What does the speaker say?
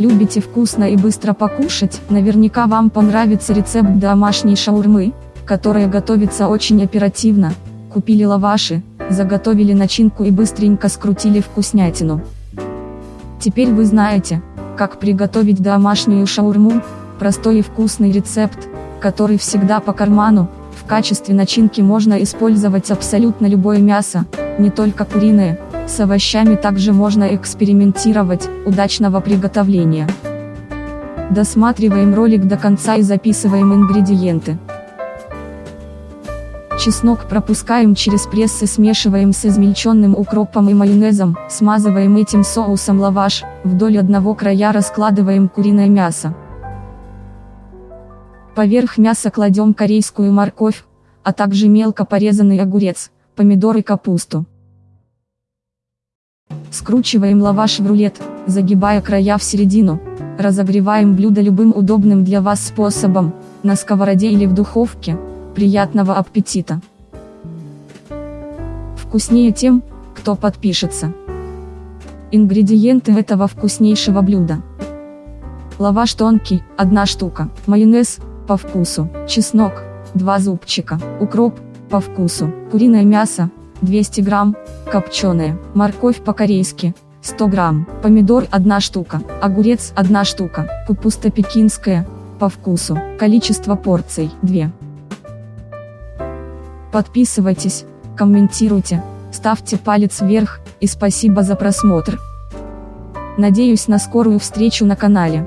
Любите вкусно и быстро покушать? Наверняка вам понравится рецепт домашней шаурмы, которая готовится очень оперативно. Купили лаваши, заготовили начинку и быстренько скрутили вкуснятину. Теперь вы знаете, как приготовить домашнюю шаурму, простой и вкусный рецепт, который всегда по карману, в качестве начинки можно использовать абсолютно любое мясо, не только куриное, с овощами также можно экспериментировать, удачного приготовления. Досматриваем ролик до конца и записываем ингредиенты. Чеснок пропускаем через пресс и смешиваем с измельченным укропом и майонезом, смазываем этим соусом лаваш, вдоль одного края раскладываем куриное мясо. Поверх мяса кладем корейскую морковь, а также мелко порезанный огурец, помидор и капусту. Скручиваем лаваш в рулет, загибая края в середину. Разогреваем блюдо любым удобным для вас способом, на сковороде или в духовке. Приятного аппетита! Вкуснее тем, кто подпишется. Ингредиенты этого вкуснейшего блюда. Лаваш тонкий, 1 штука, майонез, по вкусу, чеснок, 2 зубчика, укроп, по вкусу, куриное мясо, 200 грамм, копченое, морковь по-корейски, 100 грамм, помидор 1 штука, огурец 1 штука, капуста пекинская, по вкусу, количество порций 2. Подписывайтесь, комментируйте, ставьте палец вверх, и спасибо за просмотр. Надеюсь на скорую встречу на канале.